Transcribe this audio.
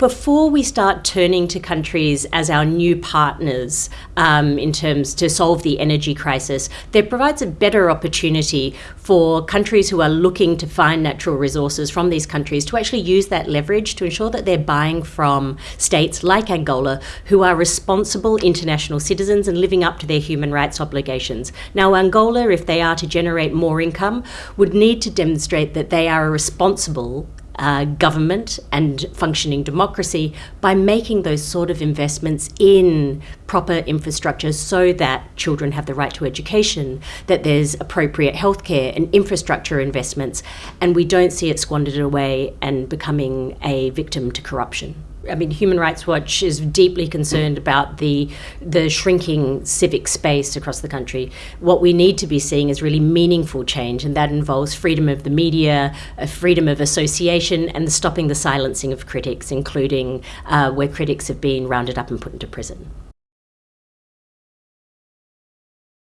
before we start turning to countries as our new partners um, in terms to solve the energy crisis, there provides a better opportunity for countries who are looking to find natural resources from these countries to actually use that leverage to ensure that they're buying from states like Angola who are responsible international citizens and living up to their human rights obligations. Now, Angola, if they are to generate more income, would need to demonstrate that they are a responsible uh, government and functioning democracy by making those sort of investments in proper infrastructure so that children have the right to education, that there's appropriate healthcare and infrastructure investments, and we don't see it squandered away and becoming a victim to corruption. I mean, Human Rights Watch is deeply concerned about the the shrinking civic space across the country. What we need to be seeing is really meaningful change, and that involves freedom of the media, freedom of association, and stopping the silencing of critics, including uh, where critics have been rounded up and put into prison.